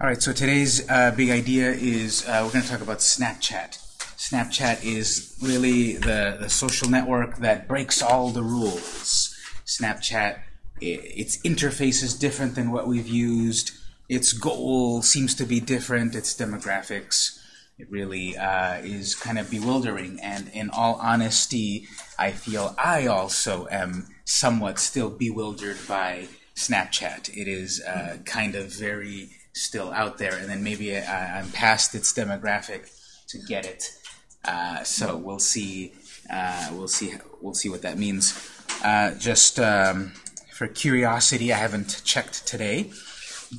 All right, so today's uh, big idea is uh, we're going to talk about Snapchat. Snapchat is really the, the social network that breaks all the rules. Snapchat, its interface is different than what we've used. Its goal seems to be different. Its demographics, it really uh, is kind of bewildering. And in all honesty, I feel I also am somewhat still bewildered by Snapchat. It is uh, kind of very still out there, and then maybe I, I'm past its demographic to get it. Uh, so we'll see. Uh, we'll see. We'll see what that means. Uh, just um, for curiosity, I haven't checked today,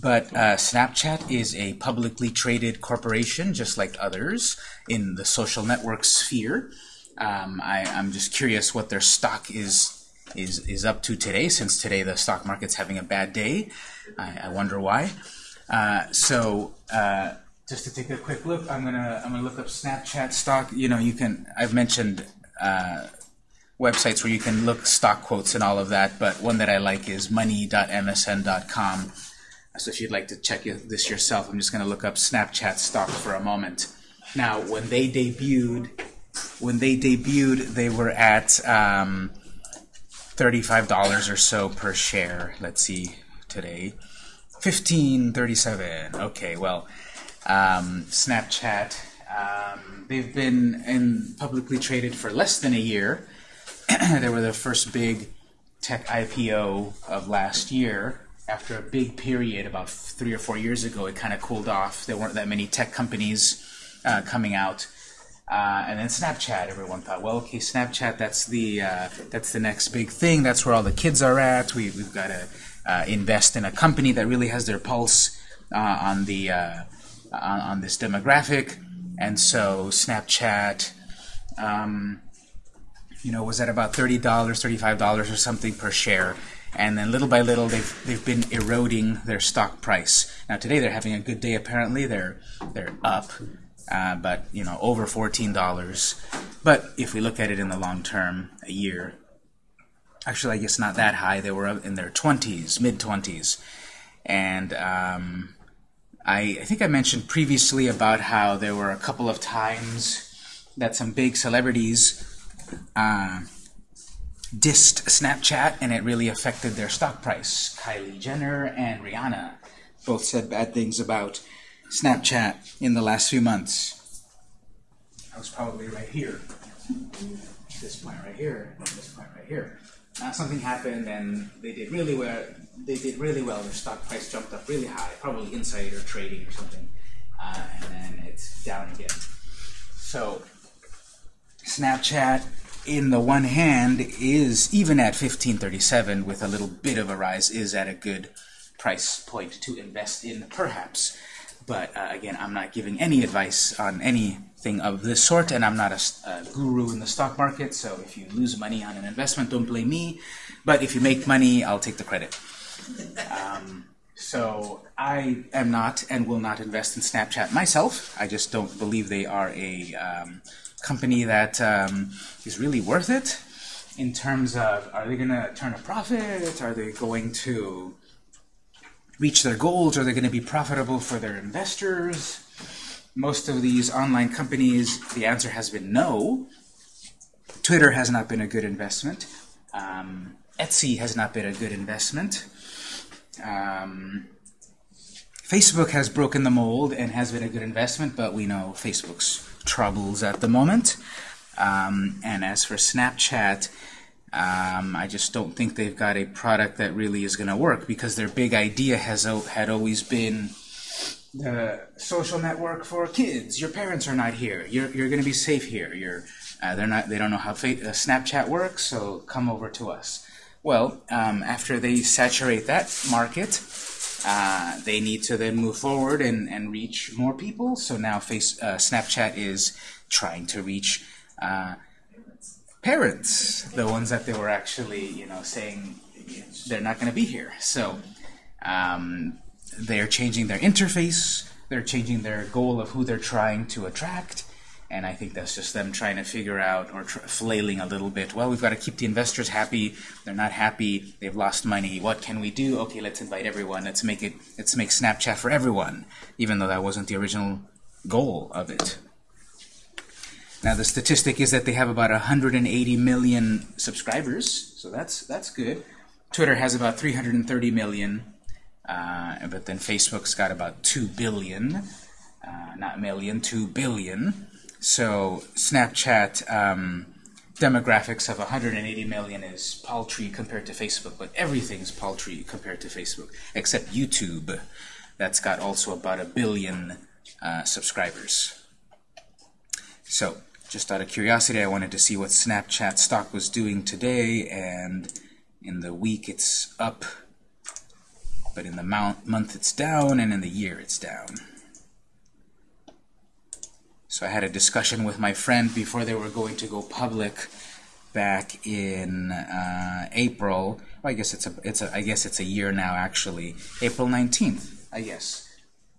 but uh, Snapchat is a publicly traded corporation, just like others in the social network sphere. Um, I, I'm just curious what their stock is is is up to today, since today the stock market's having a bad day. I, I wonder why. Uh, so uh, just to take a quick look, I'm gonna I'm gonna look up Snapchat stock. You know, you can I've mentioned uh, websites where you can look stock quotes and all of that, but one that I like is money.msn.com. So if you'd like to check this yourself, I'm just going to look up Snapchat stock for a moment. Now, when they debuted, when they debuted, they were at um, $35 or so per share. Let's see today. 1537. Okay, well, um, Snapchat, um, they've been in publicly traded for less than a year. they were the first big tech IPO of last year. After a big period about three or four years ago, it kind of cooled off. There weren't that many tech companies uh, coming out. Uh, and then Snapchat, everyone thought, well, okay, Snapchat, that's the uh, that's the next big thing. That's where all the kids are at. We, we've got to uh, invest in a company that really has their pulse uh, on the uh, on, on, this demographic. And so Snapchat, um, you know, was at about thirty dollars, thirty-five dollars or something per share. And then little by little, they've they've been eroding their stock price. Now today they're having a good day. Apparently, they're they're up. Uh, but you know over fourteen dollars. But if we look at it in the long term, a year, actually, I guess not that high. They were in their 20s, mid 20s. And um, I, I, think I mentioned previously about how there were a couple of times that some big celebrities uh, dissed Snapchat and it really affected their stock price. Kylie Jenner and Rihanna both said bad things about Snapchat in the last few months. I was probably right here. This point right here, this point right here uh, something happened and they did really well. They did really well. Their stock price jumped up really high, probably insider trading or something, uh, and then it's down again. So Snapchat, in the one hand, is even at 1537 with a little bit of a rise, is at a good price point to invest in, perhaps. But uh, again, I'm not giving any advice on anything of this sort, and I'm not a, a, guru in the stock market, so if you lose money on an investment, don't blame me. But if you make money, I'll take the credit. Um, so I am not and will not invest in Snapchat myself. I just don't believe they are a um, company that um, is really worth it in terms of are they going to turn a profit? Are they going to reach their goals? Are they going to be profitable for their investors? Most of these online companies, the answer has been no. Twitter has not been a good investment. Um, Etsy has not been a good investment. Um, Facebook has broken the mold and has been a good investment, but we know Facebook's troubles at the moment. Um, and as for Snapchat, um, I just don't think they've got a product that really is going to work because their big idea has had always been the social network for kids. Your parents are not here. You're, you're going to be safe here. You're, uh, they're not, they don't know how uh, Snapchat works, so come over to us. Well, um, after they saturate that market, uh, they need to then move forward and, and reach more people. So now face, uh, Snapchat is trying to reach uh, parents, the ones that they were actually, you know, saying they're not going to be here. So um, they're changing their interface, they're changing their goal of who they're trying to attract, And I think that's just them trying to figure out, or flailing a little bit. Well, we've got to keep the investors happy. They're not happy. They've lost money. What can we do? Okay, let's invite everyone. Let's make it. Let's make Snapchat for everyone, even though that wasn't the original goal of it. Now the statistic is that they have about 180 million subscribers, so that's that's good. Twitter has about 330 million, uh, but then Facebook's got about 2 billion, uh, not million, 2 billion. So Snapchat um, demographics of 180 million is paltry compared to Facebook, but everything's paltry compared to Facebook, except YouTube. That's got also about a billion uh, subscribers. So just out of curiosity, I wanted to see what Snapchat stock was doing today, and in the week it's up, but in the month it's down, and in the year it's down. So I had a discussion with my friend before they were going to go public back in uh, April. Well, I guess it's a it's a I guess it's a year now actually. April 19th, I guess.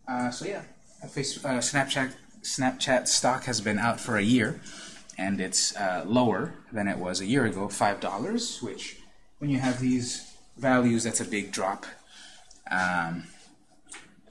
Uh, so yeah, Facebook, uh, Snapchat Snapchat stock has been out for a year, and it's uh, lower than it was a year ago, $5, which when you have these values, that's a big drop. Um,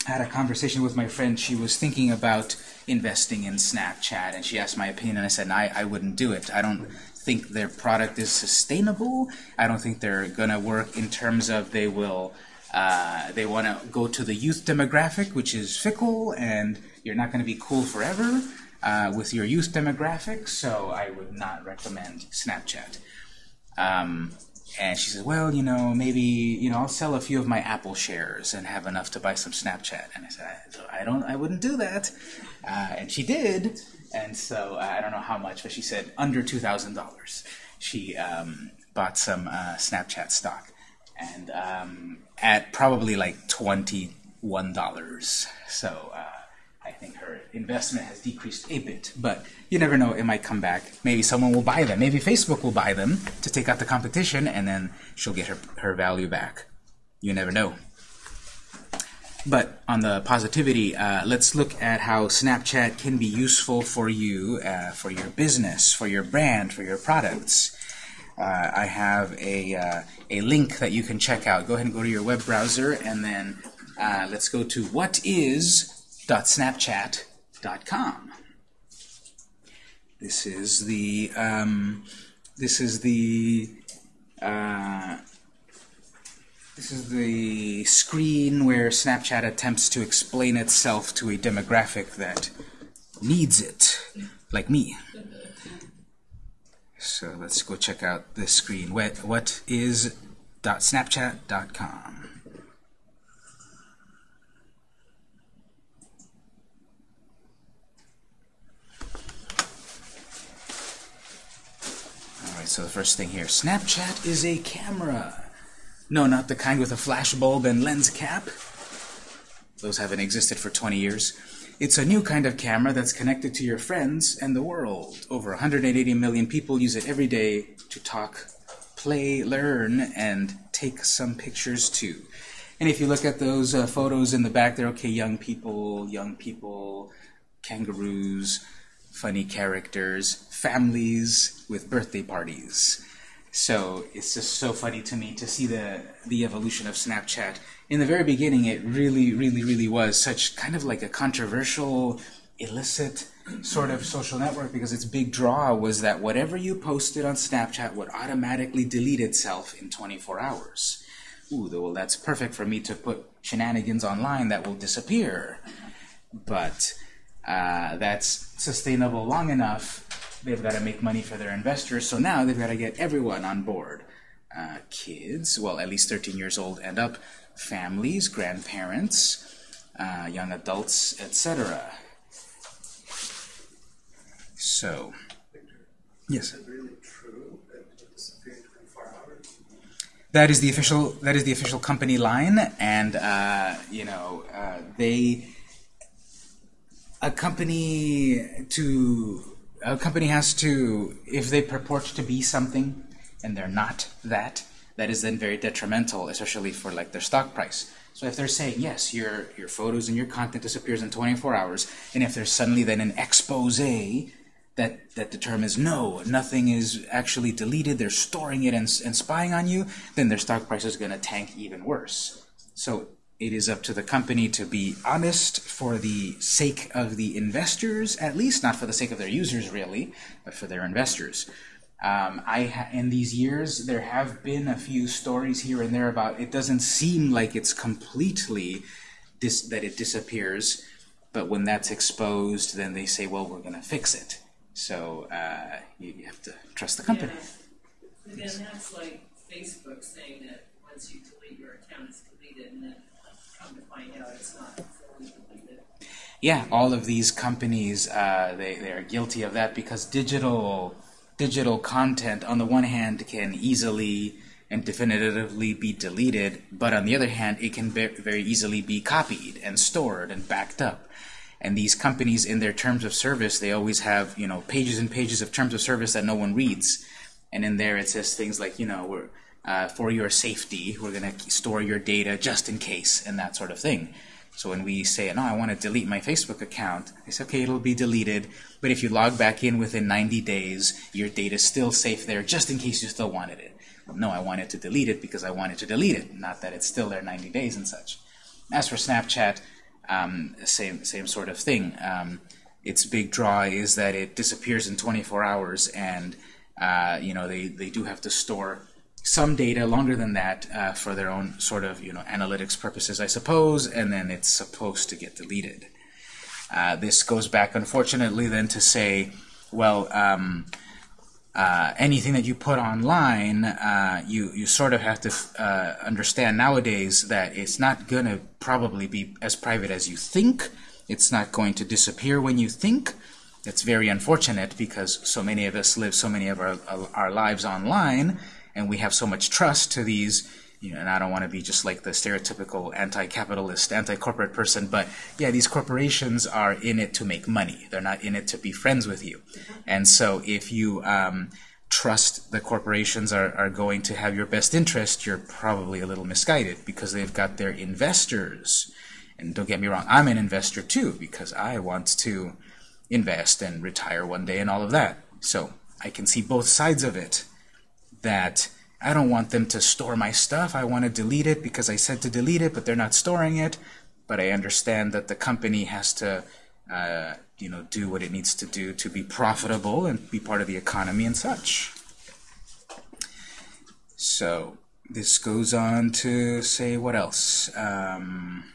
I had a conversation with my friend. She was thinking about investing in Snapchat, and she asked my opinion, and I said, I, I wouldn't do it. I don't think their product is sustainable. I don't think they're going to work in terms of they will uh, they want to go to the youth demographic, which is fickle, and you're not going to be cool forever uh, with your youth demographic, so I would not recommend Snapchat. Um, and she said, well, you know, maybe, you know, I'll sell a few of my Apple shares and have enough to buy some Snapchat. And I said, I, don't, I wouldn't do that. Uh, and she did. And so uh, I don't know how much, but she said under $2,000. She um, bought some uh, Snapchat stock. And um, at probably like $21. So uh, I think her investment has decreased a bit, but you never know, it might come back. Maybe someone will buy them. Maybe Facebook will buy them to take out the competition, and then she'll get her, her value back. You never know. But on the positivity, uh, let's look at how Snapchat can be useful for you, uh, for your business, for your brand, for your products. Uh, I have a, uh, a link that you can check out. Go ahead and go to your web browser, and then uh, let's go to what is www.snapchat.com. This is the um, this is the uh, this is the screen where Snapchat attempts to explain itself to a demographic that needs it, like me. So let's go check out this screen. What, what is .snapchat.com? So the first thing here, Snapchat is a camera. No, not the kind with a flash bulb and lens cap. Those haven't existed for 20 years. It's a new kind of camera that's connected to your friends and the world. Over 180 million people use it every day to talk, play, learn, and take some pictures too. And if you look at those uh, photos in the back there, okay, young people, young people, kangaroos, funny characters, families with birthday parties. So it's just so funny to me to see the, the evolution of Snapchat. In the very beginning, it really, really, really was such kind of like a controversial, illicit sort of social network because its big draw was that whatever you posted on Snapchat would automatically delete itself in 24 hours. Ooh, well, that's perfect for me to put shenanigans online that will disappear. But uh, that's sustainable long enough, they've got to make money for their investors. So now they've got to get everyone on board. Uh, kids, well, at least 13 years old and up, families, grandparents, uh, young adults, etc. So, yes. That is the official. That is the official company line, and uh, you know uh, they a company to a company has to if they purport to be something and they're not that that is then very detrimental especially for like their stock price so if they're saying yes your your photos and your content disappears in 24 hours and if there's suddenly then an expose that, that determines no, nothing is actually deleted, they're storing it and, and spying on you, then their stock price is going to tank even worse. So it is up to the company to be honest for the sake of the investors, at least, not for the sake of their users really, but for their investors. Um, I in these years there have been a few stories here and there about it doesn't seem like it's completely that it disappears, but when that's exposed, then they say, well, we're going to fix it. So uh, you, you, have to trust the company. Yeah. Again, that's like Facebook saying that once you delete your account, it's deleted, and then Yeah, all of these companies, uh, they, they are guilty of that because digital digital content, on the one hand, can easily and definitively be deleted, but on the other hand, it can very easily be copied and stored and backed up. And these companies, in their terms of service, they always have you know pages and pages of terms of service that no one reads. And in there, it says things like you know we're uh, for your safety, we're going to store your data just in case, and that sort of thing. So when we say, no, I want to delete my Facebook account, they say, okay, it'll be deleted, but if you log back in within 90 days, your data is still safe there, just in case you still wanted it. Well, no, I wanted to delete it because I wanted to delete it, not that it's still there 90 days and such. As for Snapchat, um, same same sort of thing. Um, its big draw is that it disappears in 24 hours, and uh, you know they they do have to store some data longer than that uh, for their own sort of you know analytics purposes, I suppose, and then it's supposed to get deleted. Uh, this goes back, unfortunately, then to say, well, um, uh, anything that you put online, uh, you you sort of have to uh, understand nowadays that it's not going to probably be as private as you think. It's not going to disappear when you think. It's very unfortunate because so many of us live so many of our our lives online, and we have so much trust to these you know, and I don't want to be just like the stereotypical anti-capitalist, anti-corporate person, but yeah, these corporations are in it to make money. They're not in it to be friends with you. And so if you um, trust the corporations are, are going to have your best interest, you're probably a little misguided because they've got their investors. And don't get me wrong, I'm an investor too because I want to invest and retire one day and all of that. So I can see both sides of it that I don't want them to store my stuff. I want to delete it because I said to delete it, but they're not storing it. But I understand that the company has to, uh, you know, do what it needs to do to be profitable and be part of the economy and such. So this goes on to say what else? Um,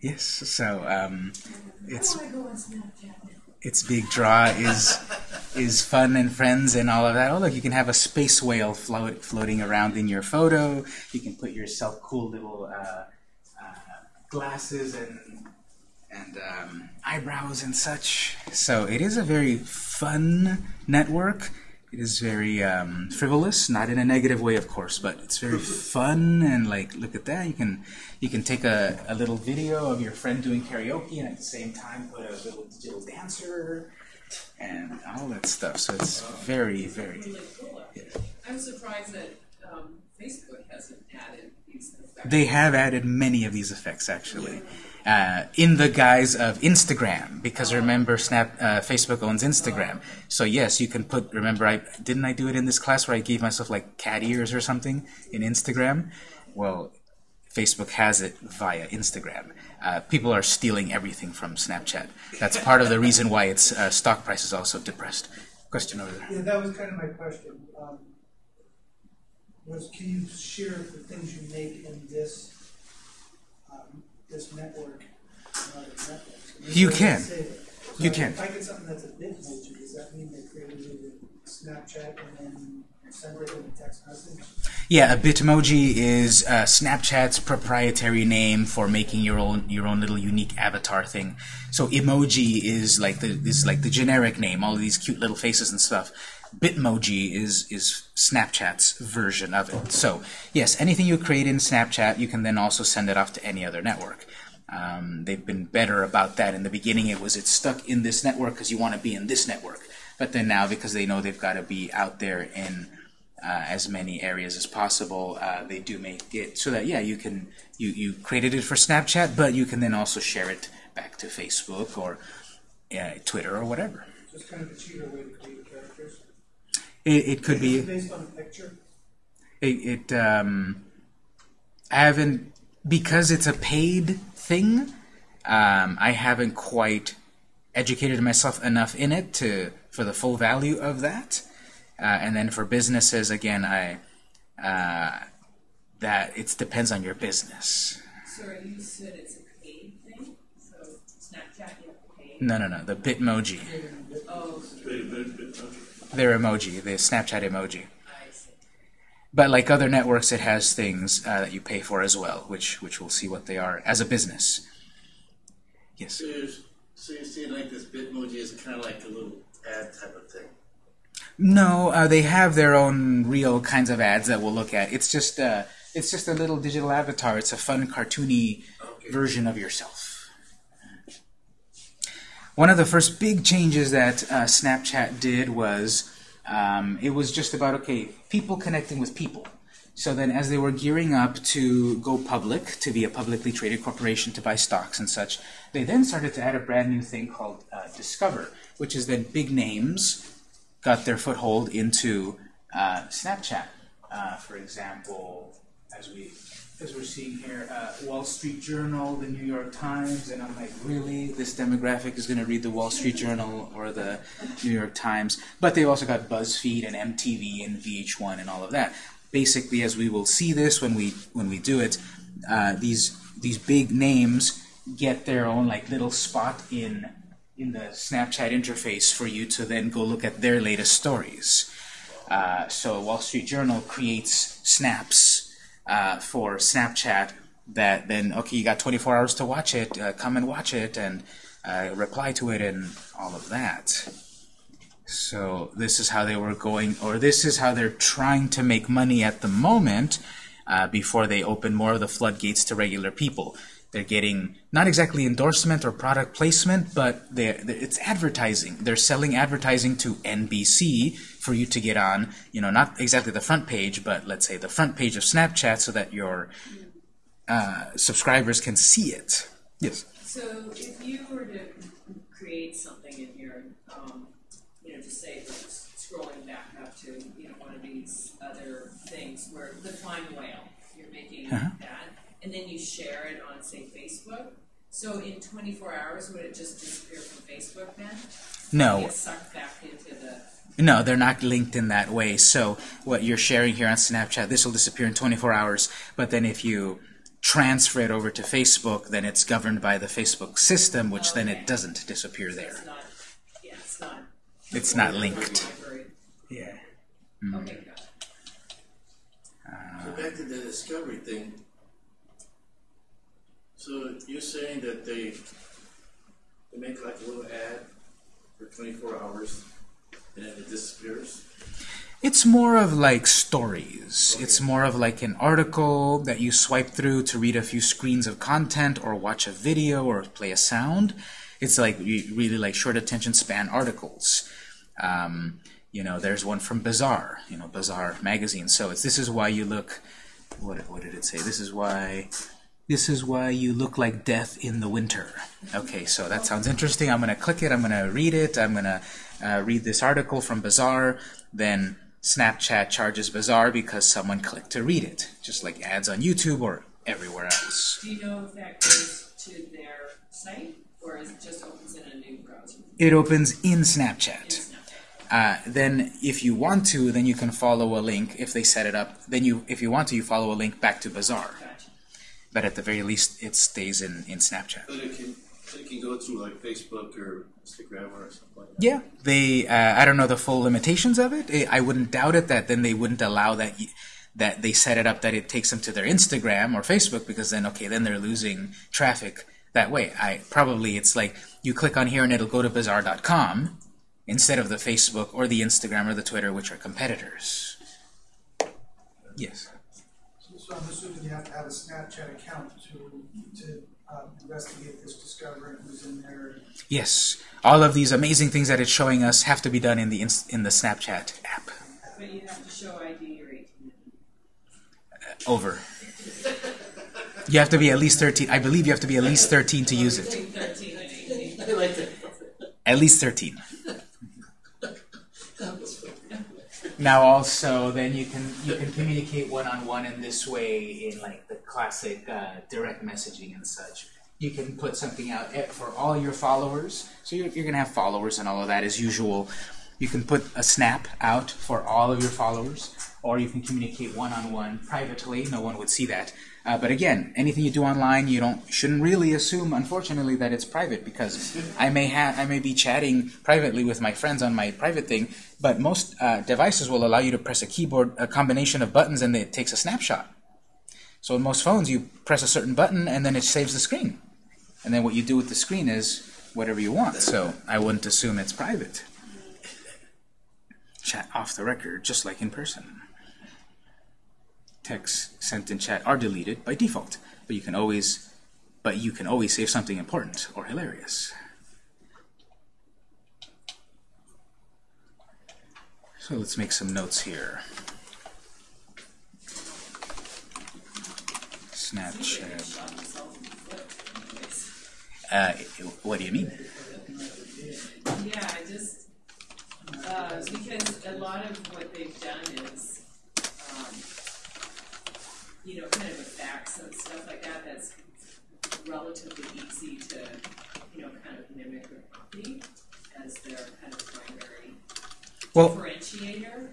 yes. So um, it's its big draw is is fun and friends and all of that. Oh, look, you can have a space whale float, floating around in your photo. You can put yourself cool little uh, uh, glasses and and um, eyebrows and such. So it is a very fun network. It is very um, frivolous, not in a negative way, of course, but it's very fun and like, look at that. You can you can take a, a little video of your friend doing karaoke and at the same time put a little digital dancer and all that stuff. So it's very, very. Yeah. I'm surprised that um, Facebook hasn't added these effects. They have added many of these effects, actually. Uh, in the guise of Instagram, because remember, Snap, uh, Facebook owns Instagram. So yes, you can put. Remember, I didn't I do it in this class where I gave myself like cat ears or something in Instagram. Well, Facebook has it via Instagram. Uh, people are stealing everything from Snapchat. That's part of the reason why its uh, stock price is also depressed. Question over there. Yeah, that was kind of my question. Um, was can you share the things you make in this this network? You can. So you can. If I get something that's a Bitmoji, does that mean they created a Snapchat and then it in a text message? Yeah, a Bitmoji is uh, Snapchat's proprietary name for making your own your own little unique avatar thing. So emoji is like the is like the generic name, all of these cute little faces and stuff. Bitmoji is is Snapchat's version of it. So yes, anything you create in Snapchat, you can then also send it off to any other network. Um, they've been better about that. In the beginning, it was it's stuck in this network because you want to be in this network. But then now, because they know they've got to be out there in uh, as many areas as possible. Uh, they do make it so that yeah, you can you you created it for Snapchat, but you can then also share it back to Facebook or uh, Twitter or whatever. Kind of a cheater way to. It, it could be. Based on a picture. It, it um, I haven't because it's a paid thing. Um, I haven't quite educated myself enough in it to for the full value of that. Uh, and then for businesses, again, I uh, that it depends on your business. Sorry, you said it's a paid thing, so Snapchat, you have to pay. No, no, no. The Bitmoji, Oh, their emoji, the Snapchat emoji. But like other networks, it has things uh, that you pay for as well, which which we'll see what they are as a business. Yes. So you're, so you're seeing like this Bitmoji is kind of like a little ad type of thing. No, uh, they have their own real kinds of ads that we'll look at. It's just uh, it's just a little digital avatar. It's a fun, cartoony Okay. version of yourself. One of the first big changes that uh, Snapchat did was um, it was just about okay, people connecting with people. So then, as they were gearing up to go public, to be a publicly traded corporation, to buy stocks and such, they then started to add a brand new thing called uh, Discover, which is that big names got their foothold into uh, Snapchat. Uh, for example, as we as we're seeing here, uh, Wall Street Journal, the New York Times, and I'm like, really, this demographic is going to read the Wall Street Journal or the New York Times? But they've also got BuzzFeed and MTV and VH1 and all of that. Basically, as we will see this when we when we do it, uh, these these big names get their own like little spot in in the Snapchat interface for you to then go look at their latest stories. Uh, so Wall Street Journal creates snaps uh, for Snapchat that then okay you got 24 hours to watch it uh, come and watch it and uh, reply to it and all of that so this is how they were going or this is how they're trying to make money at the moment uh, before they open more of the floodgates to regular people they're getting not exactly endorsement or product placement, but they're, they're- it's advertising. They're selling advertising to NBC for you to get on, you know, not exactly the front page, but let's say the front page of Snapchat so that your uh, subscribers can see it. Yes. So if you were to create something in here, um, you know, just say, scrolling back up to, you know, one of these other things where the fine whale, you're making Uh-huh. that, and then you share it on, say, Facebook. So in twenty-four hours, would it just disappear from Facebook then? No. Get sucked back into the, No, they're not linked in that way. So what you're sharing here on Snapchat, this will disappear in 24 hours. But then if you transfer it over to Facebook, then it's governed by the Facebook system, which then it doesn't disappear there. it's not, yeah, it's not. It's not linked. Very- Yeah. Hmm. Okay, got it. So back to the discovery thing. So you're saying that they they make like a little ad for 24 hours and it disappears? It's more of like stories. It's more of like an article that you swipe through to read a few screens of content or watch a video or play a sound. It's like really like short attention span articles. Um, you know, there's one from Bazaar, you know, Bazaar magazine. So it's this is why you look. What what did it say? This is why. This is why you look like death in the winter. Okay, so that sounds interesting. I'm going to click it. I'm going to read it. I'm going to uh, read this article from Bazaar. Then Snapchat charges Bazaar because someone clicked to read it, just like ads on YouTube or everywhere else. Do you know if that goes to their site, or is it just opens in a new browser? It opens in In Snapchat. Snapchat? Uh, then, if you want to, then you can follow a link. If they set it up, then you, if you want to, you follow a link back to Bazaar. Gotcha. But at the very least, it stays in in Snapchat. But it can go through like Facebook or Instagram or something like that. Yeah, they. Uh, I don't know the full limitations of it. I I wouldn't doubt it that then they wouldn't allow that. That they set it up that it takes them to their Instagram or Facebook because then okay then they're losing traffic that way. I probably it's like you click on here and it'll go to bazaar.com instead of the Facebook or the Instagram or the Twitter which are competitors. Yes. So I'm assuming you have to have a Snapchat account to, to um, investigate this, discover who's in there. Yes. All of these amazing things that it's showing us have to be done in the ins- in the Snapchat app. But you have to show ID or 18. Over. You have to be at least 13. I believe you have to be at least 13 to use it. 13 and 18. I like that. At least 13. Now also then you can you can communicate one on one in this way in like the classic uh, direct messaging and such. You can put something out eh, for all your followers, so you're, you're gonna have followers and all of that as usual. You can put a snap out for all of your followers, or you can communicate one on one privately. No one would see that. Uh, but again, anything you do online, you don't shouldn't really assume, unfortunately, that it's private because I may have I may be chatting privately with my friends on my private thing, but most uh, devices will allow you to press a keyboard, a combination of buttons, and it takes a snapshot. So in most phones, you press a certain button and then it saves the screen, and then what you do with the screen is whatever you want. So I wouldn't assume it's private. Chat off the record, just like in person texts sent in chat are deleted by default, but you can always but you can always save something important or hilarious. So let's make some notes here. Snapchat. Uh, what do you mean? Yeah, I just, uh, because a lot of what they've done is, um, you know, kind of with facts and stuff like that, that's relatively easy to, you know, kind of mimic or copy as their kind of primary Well, differentiator.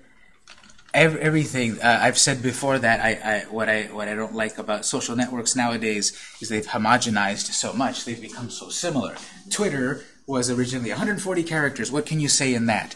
Ev- everything uh, I've said before that I, I what I what I don't like about social networks nowadays is they've homogenized so much they've become so similar. Twitter was originally 140 characters. What can you say in that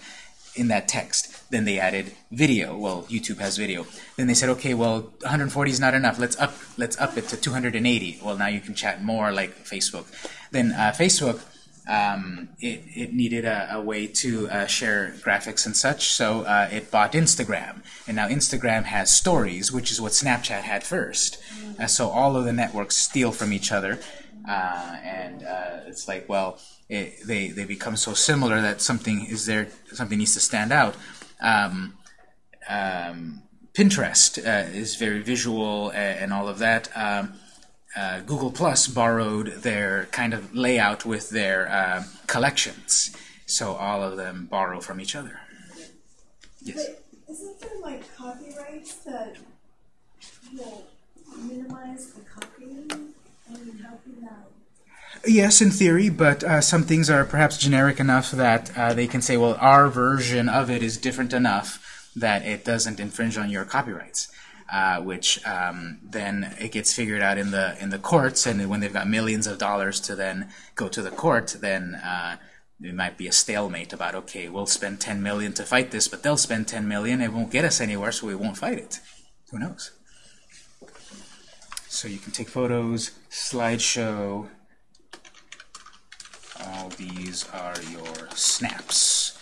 in that text? Then they added video. Well, YouTube has video. Then they said, okay, well, 140 is not enough. Let's up let's up it to 280. Well, now you can chat more like Facebook. Then uh, Facebook um, it, it needed a, a way to uh, share graphics and such, so uh, it bought Instagram. And now Instagram has stories, which is what Snapchat had first. Uh, so all of the networks steal from each other, uh, and uh, it's like, well, it, they they become so similar that something is there, something needs to stand out. Um, um, Pinterest uh, is very visual and, and all of that. Um, uh, Google Plus borrowed their kind of layout with their uh, collections, so all of them borrow from each other. Yes. But isn't there like copyrights that will minimize the copying? How can that? Yes, in theory, but uh, some things are perhaps generic enough that uh, they can say, well, our version of it is different enough that it doesn't infringe on your copyrights. Uh, which um, then it gets figured out in the in the courts, and when they've got millions of dollars to then go to the court, then uh, it might be a stalemate about okay, we'll spend 10 million to fight this, but they'll spend 10 million, it won't get us anywhere, so we won't fight it. Who knows? So you can take photos, slideshow. All these are your snaps.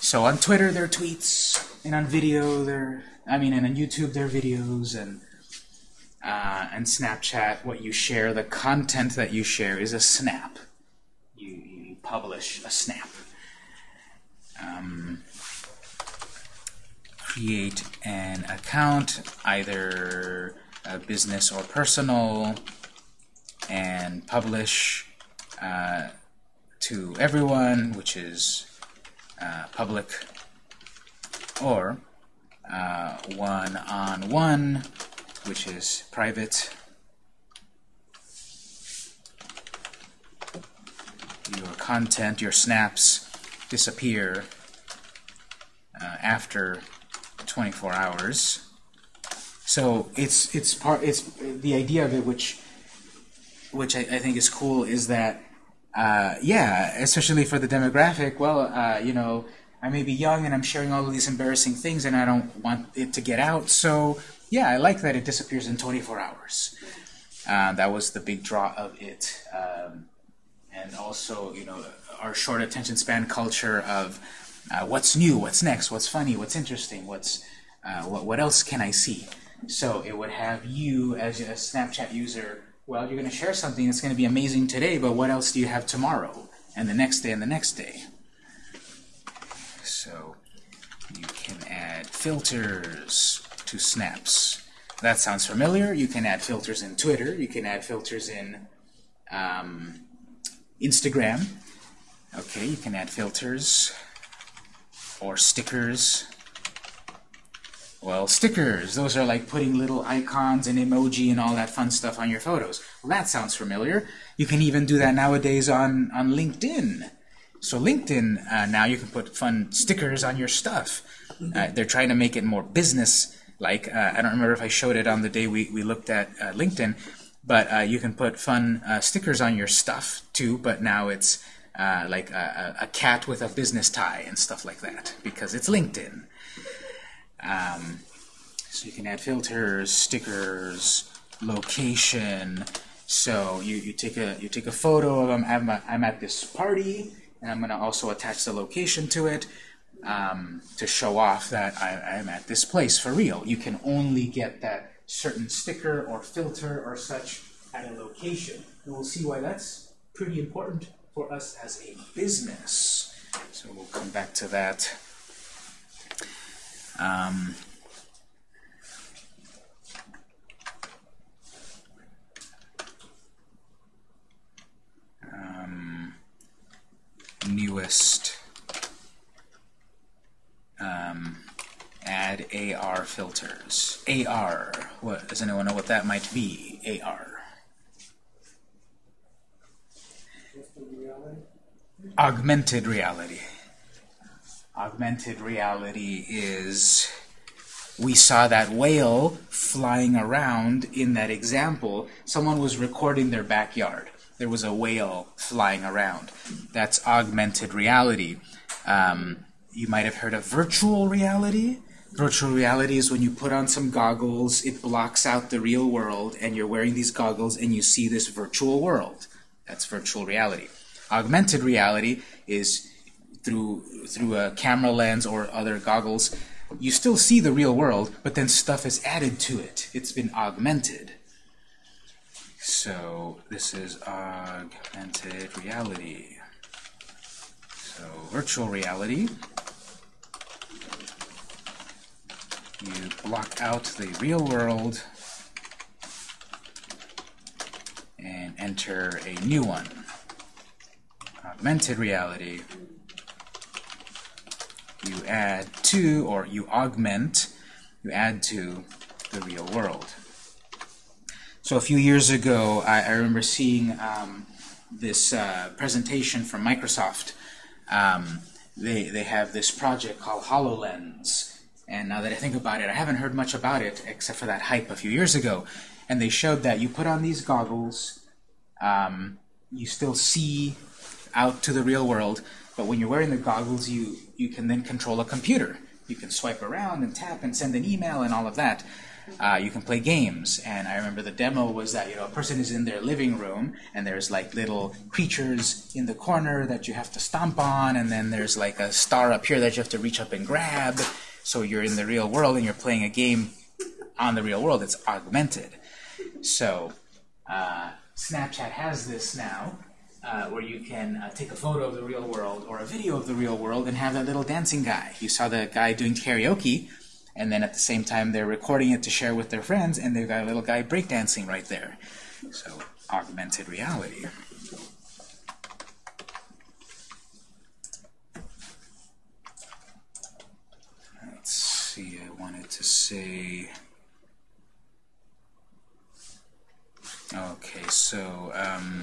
So on Twitter, they're tweets, and on video, they're I mean, and on YouTube, they're videos, and uh, and Snapchat, what you share, the content that you share is a snap. You, you publish a snap. Um, create an account, either business or personal, and publish uh, to everyone, which is uh, public, or uh, one-on-one, which is private. Your content, your snaps disappear uh, after 24 hours. So it's it's part it's the idea of it, which which I, I think is cool, is that uh, yeah, especially for the demographic. Well, uh, you know, I may be young and I'm sharing all of these embarrassing things, and I don't want it to get out. So yeah, I like that it disappears in 24 hours. Uh, that was the big draw of it, um, and also you know our short attention span culture of uh, what's new, what's next, what's funny, what's interesting, what's uh, what, what else can I see? So it would have you as a Snapchat user. Well, you're going to share something that's going to be amazing today, but what else do you have tomorrow, and the next day, and the next day? So you can add filters to snaps. That sounds familiar. You can add filters in Twitter. You can add filters in um, Instagram. Okay, you can add filters or stickers Well, stickers, those are like putting little icons and emoji and all that fun stuff on your photos. Well, that sounds familiar. You can even do that nowadays on, on LinkedIn. So LinkedIn, uh, now you can put fun stickers on your stuff. Uh, they're trying to make it more business-like. Uh, I don't remember if I showed it on the day we, we looked at uh, LinkedIn, but uh, you can put fun uh, stickers on your stuff too, but now it's uh, like a, a a cat with a business tie and stuff like that, because it's LinkedIn. Um, so you can add filters, stickers, location. So you, you take a you take a photo of them. I'm, a, I'm at this party, and I'm going to also attach the location to it um, to show off that I, I'm at this place for real. You can only get that certain sticker or filter or such at a location. And we'll see why that's pretty important for us as a business. So we'll come back to that. Um, um, newest um, add AR filters. AR. What does anyone know what that might be? AR. Augmented reality. Augmented reality is we saw that whale flying around in that example. Someone was recording their backyard. There was a whale flying around. That's augmented reality. Um, you might have heard of virtual reality. Virtual reality is when you put on some goggles, it blocks out the real world, and you're wearing these goggles and you see this virtual world. That's virtual reality. Augmented reality is through through a camera lens or other goggles. You still see the real world, but then stuff is added to it. It's been augmented. So this is augmented reality. So virtual reality. You block out the real world and enter a new one. Augmented reality. You add to, or you augment, you add to the real world. So a few years ago, I, I remember seeing um, this uh, presentation from Microsoft. Um, they, they have this project called HoloLens. And now that I think about it, I haven't heard much about it except for that hype a few years ago. And they showed that you put on these goggles, um, you still see out to the real world, but when you're wearing the goggles, you, you can then control a computer. You can swipe around and tap and send an email and all of that. Uh, you can play games, and I remember the demo was that you know a person is in their living room, and there's like little creatures in the corner that you have to stomp on, and then there's like a star up here that you have to reach up and grab. So you're in the real world, and you're playing a game on the real world. It's augmented. So uh, Snapchat has this now, uh, where you can uh, take a photo of the real world or a video of the real world and have that little dancing guy. You saw the guy doing karaoke, and then at the same time they're recording it to share with their friends, and they've got a little guy breakdancing right there. So augmented reality. Let's see, I wanted to say. Okay, so um,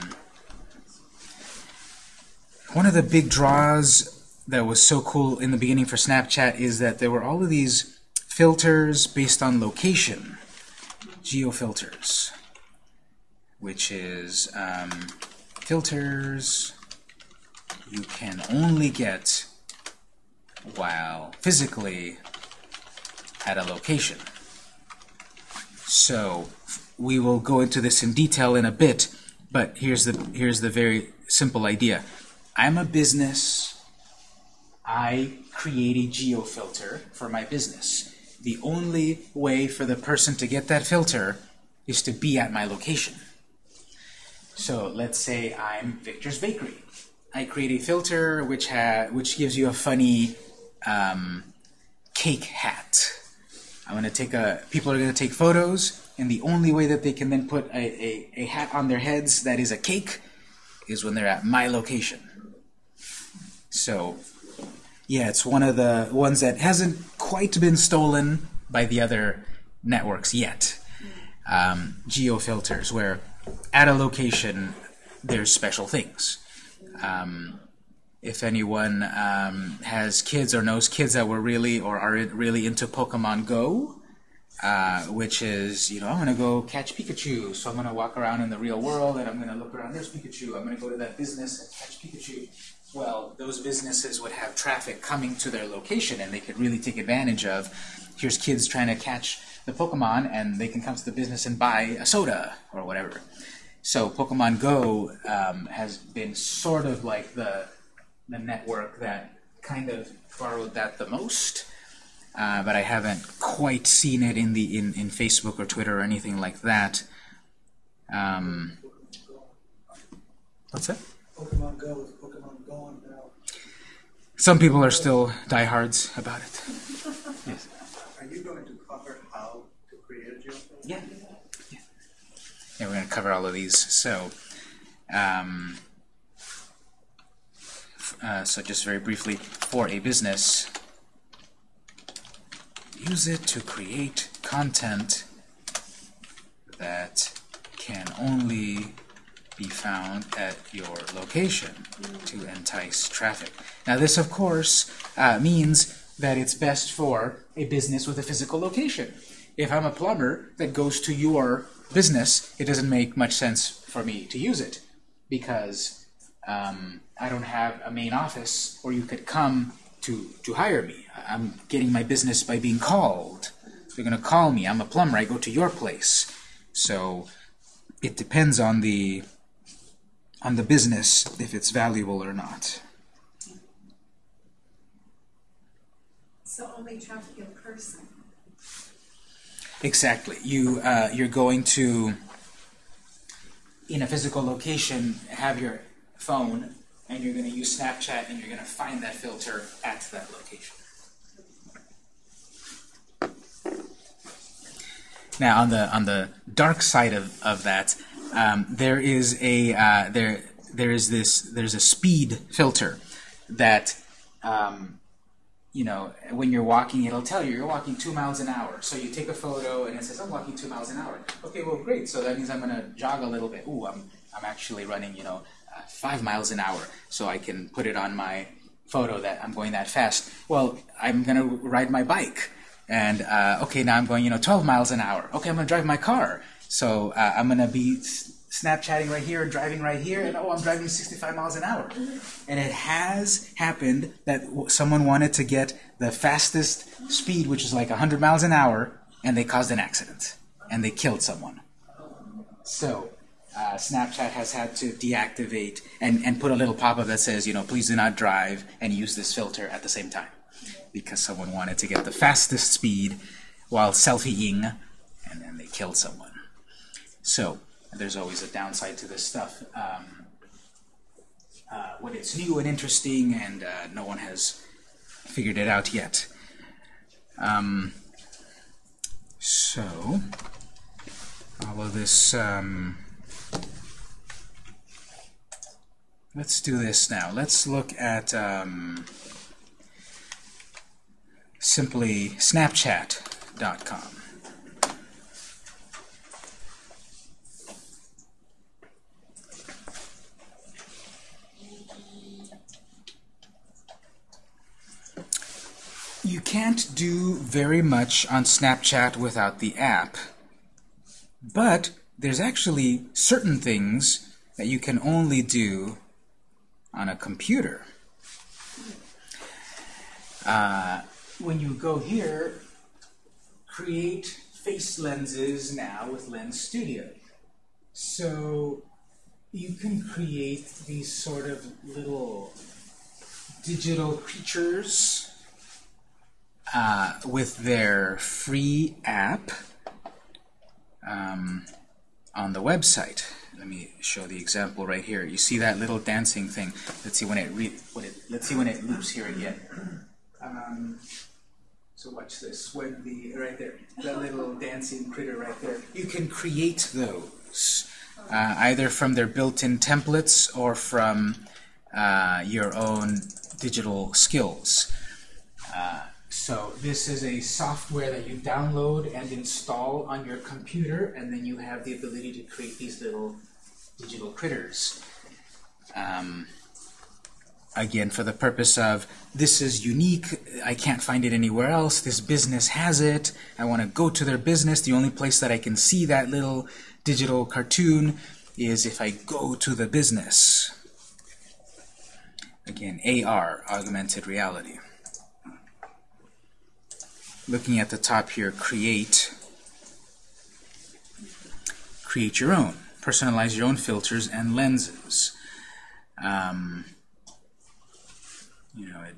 one of the big draws that was so cool in the beginning for Snapchat is that there were all of these filters based on location, geofilters, which is um, filters you can only get while physically at a location. So we will go into this in detail in a bit, but here's the here's the very simple idea. I'm a business. I create a geofilter for my business. The only way for the person to get that filter is to be at my location. So let's say I'm Victor's Bakery. I create a filter which ha which gives you a funny um, cake hat. I'm going to take a. People are going to take photos, and the only way that they can then put a, a, a hat on their heads that is a cake is when they're at my location. So, yeah, it's one of the ones that hasn't quite been stolen, by the other networks yet. Um, geo filters, where at a location there's special things. Um, if anyone um, has kids or knows kids that were really or are really into Pokemon Go, uh, which is, you know, I'm going to go catch Pikachu, so I'm going to walk around in the real world and I'm going to look around, there's Pikachu, I'm going to go to that business and catch Pikachu. Well, those businesses would have traffic coming to their location and they could really take advantage of, here's kids trying to catch the Pokemon and they can come to the business and buy a soda or whatever. So Pokemon Go um, has been sort of like the, the network that kind of borrowed that the most uh, but I haven't quite seen it in the in, in Facebook or Twitter or anything like that. Um, what's that? Pokemon Go is Pokemon Go on now. Some people are still diehards about it. yes. Are you going to cover how to create a geofilter? Yeah. yeah. Yeah, we're going to cover all of these. So, um, uh, so just very briefly, for a business, use it to create content that can only be found at your location to entice traffic. Now this, of course, uh, means that it's best for a business with a physical location. If I'm a plumber that goes to your business, it doesn't make much sense for me to use it because um, I don't have a main office where you could come to, to hire me. I'm getting my business by being called. They're going to call me. I'm a plumber. I go to your place. So it depends on the on the business if it's valuable or not. So only traffic in person. Exactly. You uh, you're going to in a physical location have your phone and you're going to use Snapchat and you're going to find that filter at that location. Now on the on the dark side of, of that, um, there is a uh, there there is this there's a speed filter that um, you know when you're walking it'll tell you you're walking two miles an hour. So you take a photo and it says I'm walking two miles an hour. Okay, well great. So that means I'm going to jog a little bit. Ooh, I'm I'm actually running you know uh, five miles an hour. So I can put it on my photo that I'm going that fast. Well, I'm going to ride my bike. And uh, okay, now I'm going, you know, 12 miles an hour. Okay, I'm to drive my car. So uh, I'm going to be Snapchatting right here, and driving right here, and oh, I'm driving 65 miles an hour. And it has happened that someone wanted to get the fastest speed, which is like 100 miles an hour, and they caused an accident. And they killed someone. So uh, Snapchat has had to deactivate and, and put a little pop-up that says, you know, please do not drive and use this filter at the same time because someone wanted to get the fastest speed while selfieing, and then they killed someone. So there's always a downside to this stuff. Um, uh, when it's new and interesting and uh, no one has figured it out yet. Um, so all of this. Um, let's do this now. Let's look at. Um, simply snapchat.com. You can't do very much on Snapchat without the app, but there's actually certain things that you can only do on a computer. Uh, when you go here, create face lenses now with Lens Studio. So you can create these sort of little digital creatures uh, with their free app um, on the website. Let me show the example right here. You see that little dancing thing? Let's see when it, when it let's see when it loops here again. Um, so watch this. When the right there, that little dancing critter right there. You can create those uh, either from their built-in templates or from uh, your own digital skills. Uh, So this is a software that you download and install on your computer, and then you have the ability to create these little digital critters. Um, again, for the purpose of this is unique, I can't find it anywhere else, this business has it, I want to go to their business, the only place that I can see that little digital cartoon is if I go to the business. Again, AR, augmented reality. Looking at the top here, create. Create your own. Personalize your own filters and lenses. Um, you know, it,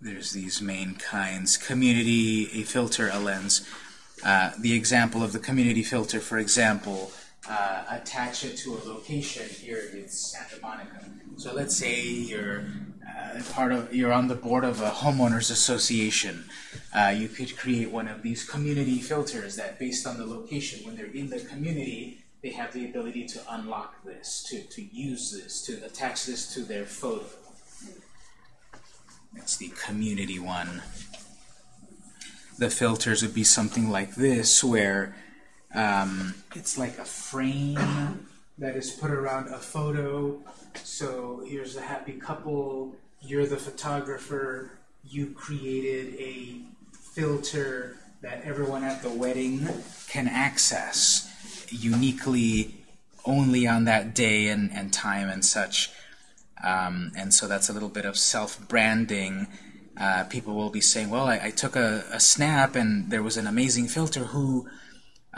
there's these main kinds. Community, a filter, a lens. Uh, the example of the community filter, for example, uh, attach it to a location. Here it's Santa Monica. So let's say you're uh, part of, you're on the board of a homeowners association. Uh, you could create one of these community filters that, based on the location, when they're in the community, they have the ability to unlock this, to, to use this, to attach this to their photo. That's the community one. The filters would be something like this, where um, it's like a frame that is put around a photo. So here's a happy couple, you're the photographer, you created a filter that everyone at the wedding can access uniquely only on that day and, and time and such. Um, and so that's a little bit of self-branding. Uh, people will be saying, well, I, I took a, a, snap and there was an amazing filter who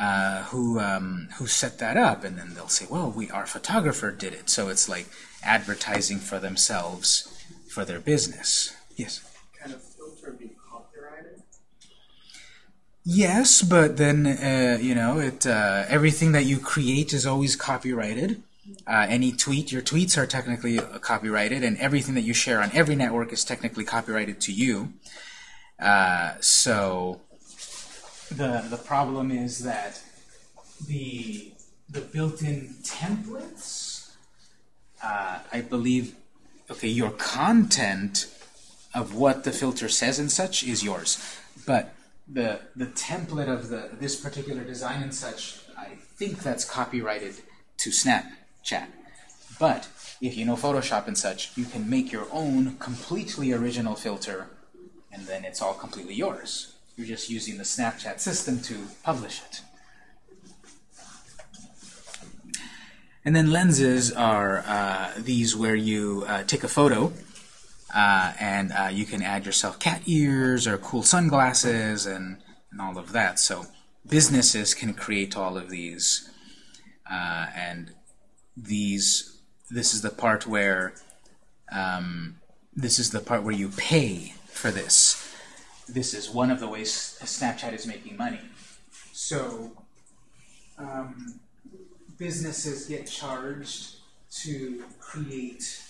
uh, who um, who set that up, and then they'll say, well, we our photographer did it. So it's like advertising for themselves for their business. Yes. Kind of filter be copyrighted? Yes, but then uh, you know it. Uh, everything that you create is always copyrighted. Uh, any tweet, your tweets are technically copyrighted, and everything that you share on every network is technically copyrighted to you. Uh, so the the problem is that the the built-in templates, uh, I believe, okay, your content of what the filter says and such is yours, but the the template of the this particular design and such, I think that's copyrighted to Snapchat. But if you know Photoshop and such, you can make your own completely original filter, and then it's all completely yours. You're just using the Snapchat system to publish it. And then lenses are uh, these where you uh, take a photo uh, and uh, you can add yourself cat ears or cool sunglasses and, and all of that. So businesses can create all of these. Uh, and these, this is the part where um, this is the part where you pay for this. This is one of the ways Snapchat is making money. So um, businesses get charged to create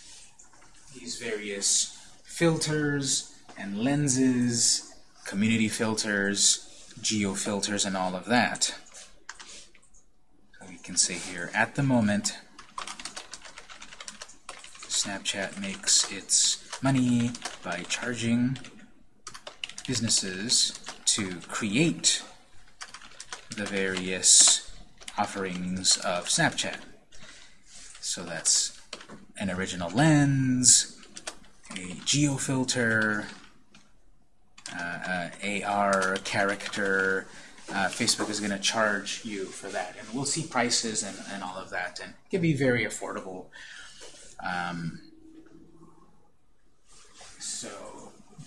these various filters and lenses, community filters, geo filters, and all of that. So we can say here, at the moment, Snapchat makes its money by charging businesses to create the various offerings of Snapchat. So that's an original lens, a geo filter, uh, uh, AR character. Uh, Facebook is going to charge you for that, and we'll see prices and, and all of that, and it can be very affordable. Um, so,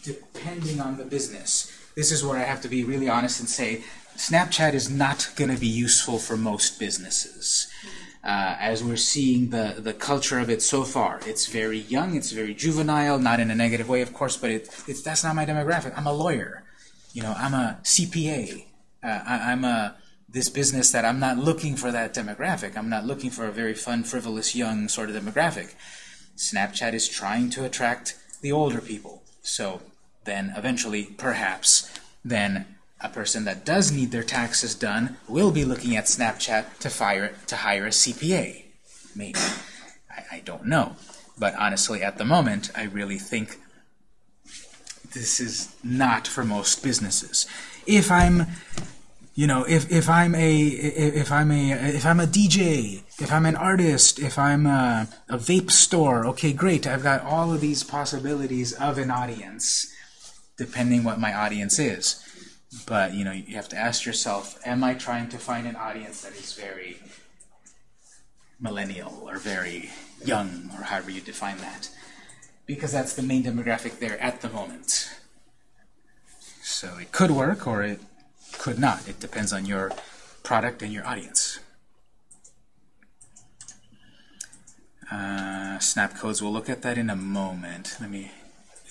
depending on the business, this is where I have to be really honest and say Snapchat is not going to be useful for most businesses. Uh, as we're seeing the, the culture of it so far. It's very young, it's very juvenile, not in a negative way, of course, but it, it's, that's not my demographic. I'm a lawyer. You know, I'm a CPA. Uh, I, I'm a this business that I'm not looking for that demographic. I'm not looking for a very fun, frivolous, young sort of demographic. Snapchat is trying to attract the older people. So then eventually, perhaps, then a person that does need their taxes done will be looking at Snapchat to, fire, to hire a CPA. Maybe. I, I don't know. But honestly, at the moment, I really think this is not for most businesses. If I'm you know, if, if I'm a if I'm a if I'm a DJ, if I'm an artist, if I'm a, a vape store, okay, great. I've got all of these possibilities of an audience, depending what my audience is. But you know, you have to ask yourself: Am I trying to find an audience that is very millennial or very young, or however you define that? Because that's the main demographic there at the moment. So it could work, or it could not. It depends on your product and your audience. Uh, snap codes, we'll look at that in a moment. Let me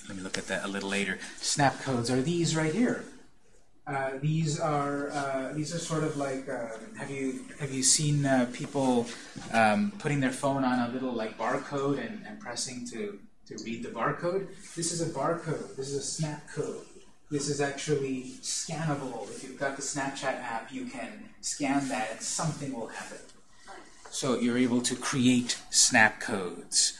let me look at that a little later. Snap codes are these right here. Uh, these are uh, these are sort of like uh, have you have you seen uh, people um, putting their phone on a little like barcode and, and pressing to to read the barcode? This is a barcode. This is a snap code. This is actually scannable. If you've got the Snapchat app, you can scan that and something will happen. So you're able to create snap codes.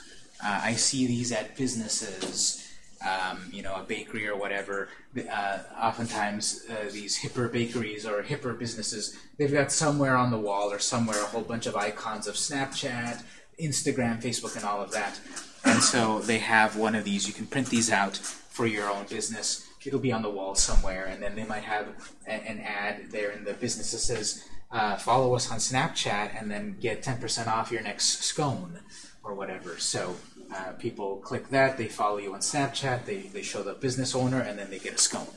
Uh, I see these at businesses, um, you know, a bakery or whatever. Uh, oftentimes, uh, these hipper bakeries or hipper businesses, they've got somewhere on the wall or somewhere a whole bunch of icons of Snapchat, Instagram, Facebook, and all of that. And so they have one of these. You can print these out for your own business it'll be on the wall somewhere, and then they might have a, an ad there in the business that says, uh, follow us on Snapchat and then get 10% off your next scone or whatever. So uh, people click that, they follow you on Snapchat, they, they show the business owner, and then they get a scone.